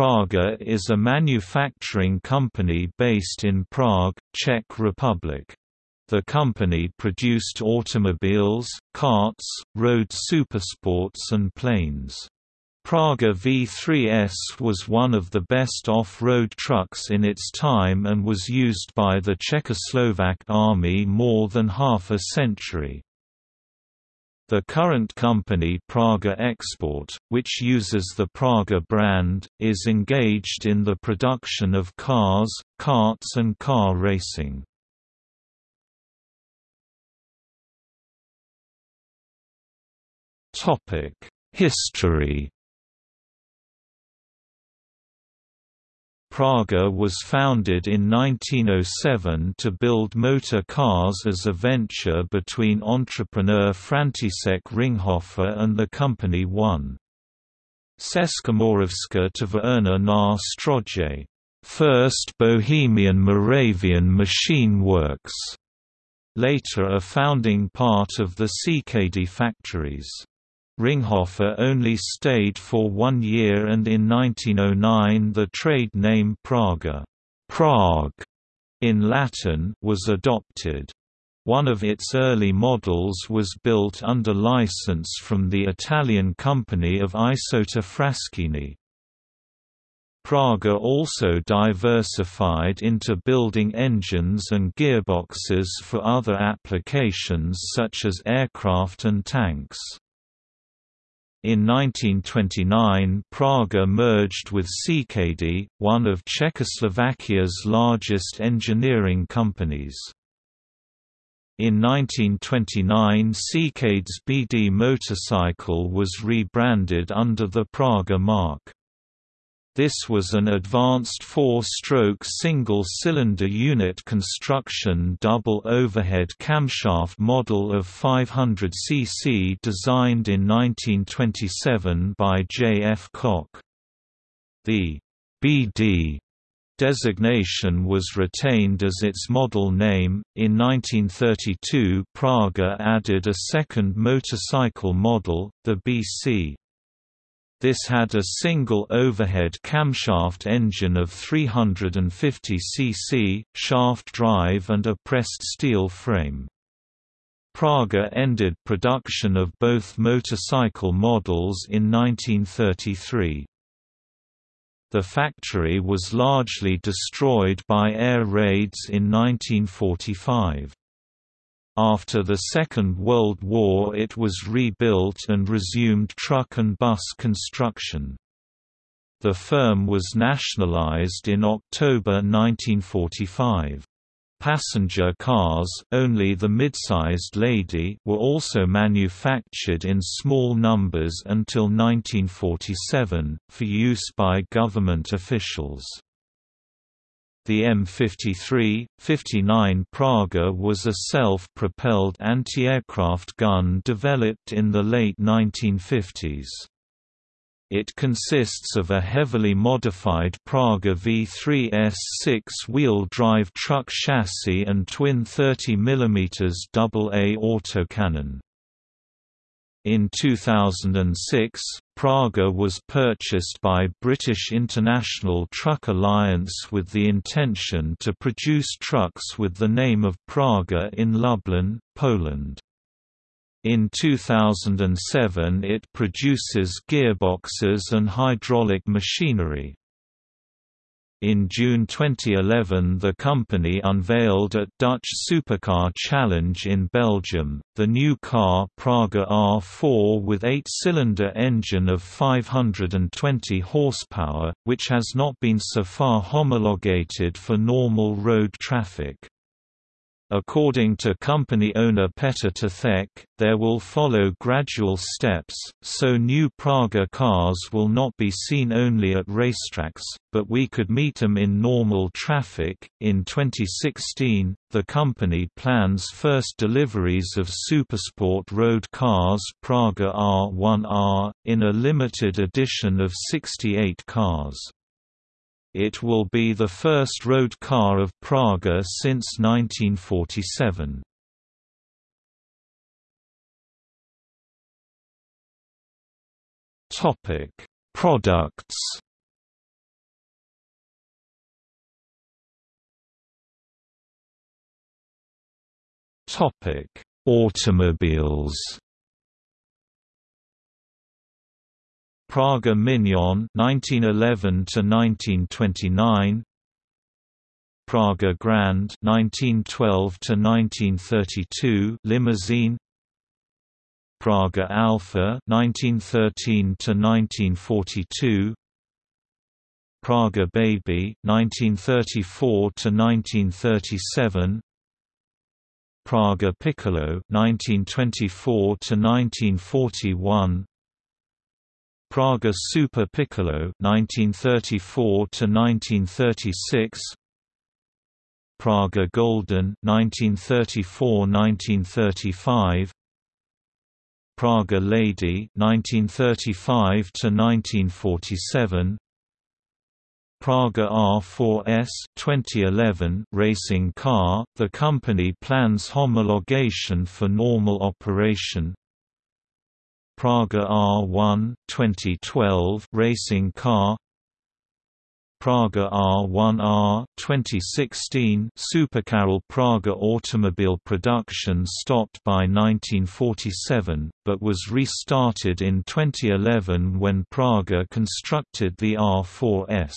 Praga is a manufacturing company based in Prague, Czech Republic. The company produced automobiles, karts, road supersports and planes. Praga V3S was one of the best off-road trucks in its time and was used by the Czechoslovak army more than half a century. The current company Praga Export, which uses the Praga brand, is engaged in the production of cars, karts and car racing. History Praga was founded in 1907 to build motor cars as a venture between entrepreneur František Ringhofer and the company 1. Českomoravská továrna na stroje, first Bohemian Moravian machine works, later a founding part of the CKD factories. Ringhofer only stayed for one year and in 1909 the trade name Praga Prague in Latin was adopted. One of its early models was built under license from the Italian company of Isotta Fraschini. Praga also diversified into building engines and gearboxes for other applications such as aircraft and tanks. In 1929 Praga merged with CKD, one of Czechoslovakia's largest engineering companies. In 1929 CKD's BD motorcycle was rebranded under the Praga mark. This was an advanced four-stroke single-cylinder unit construction double overhead camshaft model of 500 cc designed in 1927 by J. F. Koch. The BD designation was retained as its model name. In 1932, Praga added a second motorcycle model, the BC. This had a single overhead camshaft engine of 350 cc, shaft drive and a pressed steel frame. Praga ended production of both motorcycle models in 1933. The factory was largely destroyed by air raids in 1945. After the Second World War it was rebuilt and resumed truck and bus construction. The firm was nationalized in October 1945. Passenger cars only the mid-sized Lady were also manufactured in small numbers until 1947, for use by government officials. The M53, 59 Praga was a self-propelled anti-aircraft gun developed in the late 1950s. It consists of a heavily modified Praga V3S six-wheel drive truck chassis and twin 30 mm AA autocannon. In 2006, Praga was purchased by British International Truck Alliance with the intention to produce trucks with the name of Praga in Lublin, Poland. In 2007 it produces gearboxes and hydraulic machinery. In June 2011 the company unveiled at Dutch Supercar Challenge in Belgium, the new car Praga R4 with eight-cylinder engine of 520 horsepower, which has not been so far homologated for normal road traffic. According to company owner Petr Tethek, there will follow gradual steps, so new Praga cars will not be seen only at racetracks, but we could meet them in normal traffic. In 2016, the company plans first deliveries of Supersport road cars Praga R1R, in a limited edition of 68 cars. It will be the first road car of Praga since 1947. Topic: Products. Topic: Automobiles. Praga Mignon 1911 to 1929 Praga Grand 1912 to 1932 limousine. Praga Alfa 1913 to 1942 Praga Baby 1934 to 1937 Praga Piccolo 1924 to 1941 Praga Super Piccolo 1934 to 1936 Praga Golden 1934–1935 Praga Lady 1935 to 1947 Praga R4S 2011 racing car the company plans homologation for normal operation Praga R1 2012 racing car Praga R1R 2016 Supercarol Praga automobile production stopped by 1947, but was restarted in 2011 when Praga constructed the R4S.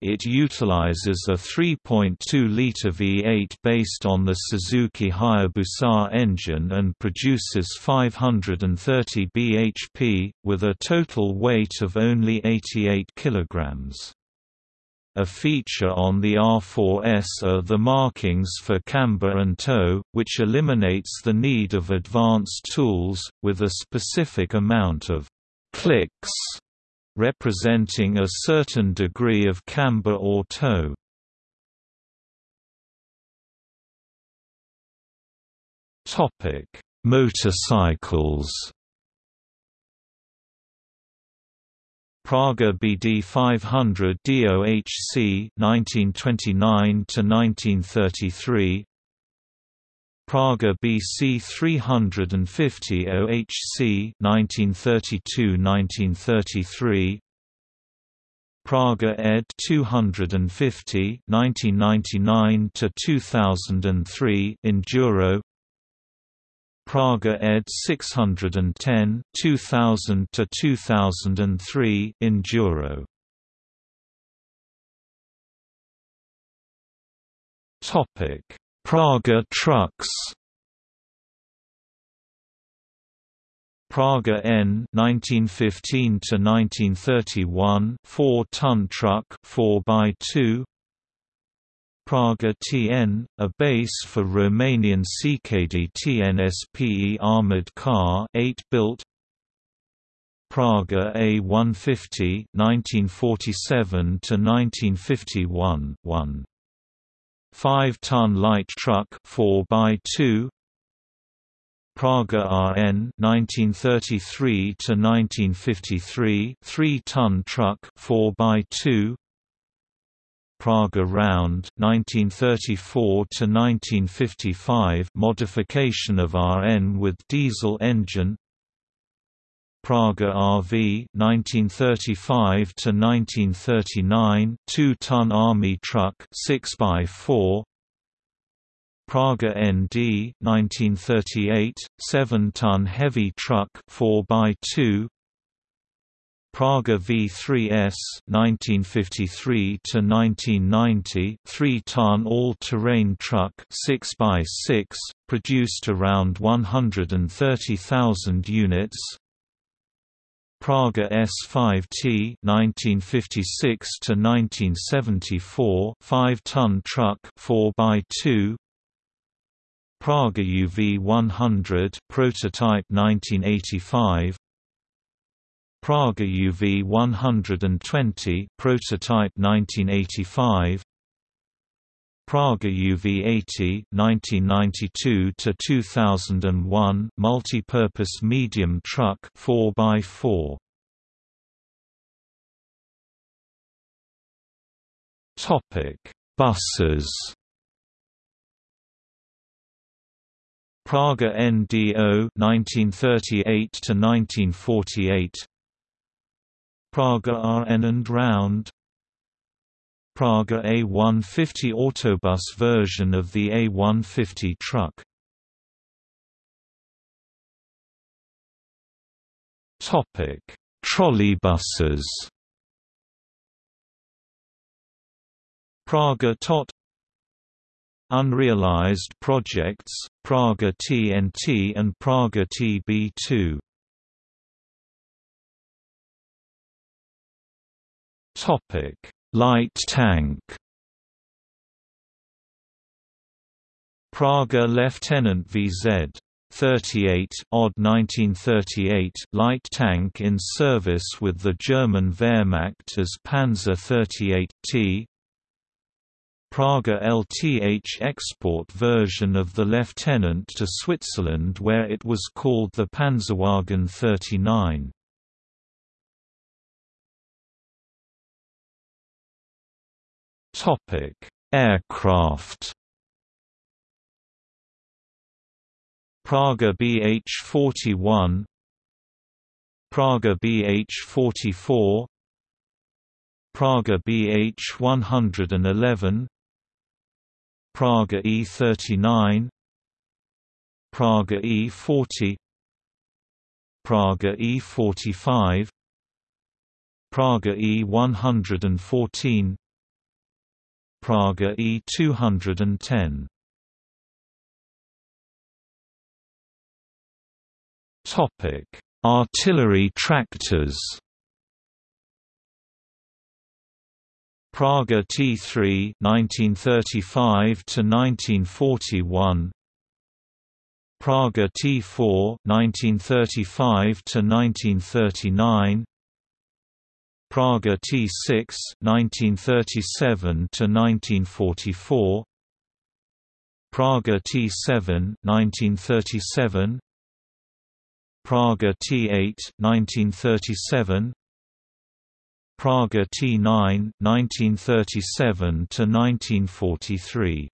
It utilizes a 3.2-liter V8 based on the Suzuki Hayabusa engine and produces 530 bhp, with a total weight of only 88 kg. A feature on the R4S are the markings for camber and toe, which eliminates the need of advanced tools, with a specific amount of clicks representing a certain degree of camber or toe. Topic: Motorcycles. Praga BD 500 DOHC 1929 to 1933 Praga BC 350 OHC 1932–1933 Praga ED. 250 1999 to 2003 Enduro Praga ED. 610 2000 to 2003 Enduro Topic Praga trucks. Praga N 1915 to 1931 4-ton truck 4x2 Praga TN a base for Romanian CKD TNSPE armored car 8 built Praga A150 1947 to 1951 1 5-ton light truck 4x2 Praga RN 1933 to 1953 3-ton truck 4x2 Praga RND 1934 to 1955 modification of RN with diesel engine Praga RV 1935 to 1939 2-ton army truck 6x4 Praga ND 1938 7-ton heavy truck 4x2 Praga V3S 1953 to 1990 3-ton all-terrain truck 6x6 produced around 130,000 units Praga S5T 1956 to 1974 5-ton truck 4x2 Praga UV100 prototype 1985 Praga UV120 prototype 1985 Praga UV80 1992 to 2001 multi-purpose medium truck 4x4 Topic Buses. Praga NDO 1938 to 1948 Praga RN and RND Praga A150 autobus version of the A150 truck. Topic: Trolleybuses. Praga TOT Unrealized projects, Praga TNT and Praga TB2 Topic: Light tank. Praga Lieutenant VZ 38 odd 1938 light tank in service with the German Wehrmacht as Panzer 38 T Praga LTH export version of the Lieutenant to Switzerland where it was called the Panzerwagen 39. Topic: Aircraft. Praga BH-41 Praga BH-44 Praga BH-111 Praga E39 Praga E40 Praga E45 Praga E114 Praga E210 Topic: Artillery tractors. Praga T3 1935 to 1941 Praga T4 1935 to 1939 Praga T6 1937 to 1944 Praga T7 1937 Praga T8 1937 Praga T9 1937 to 1943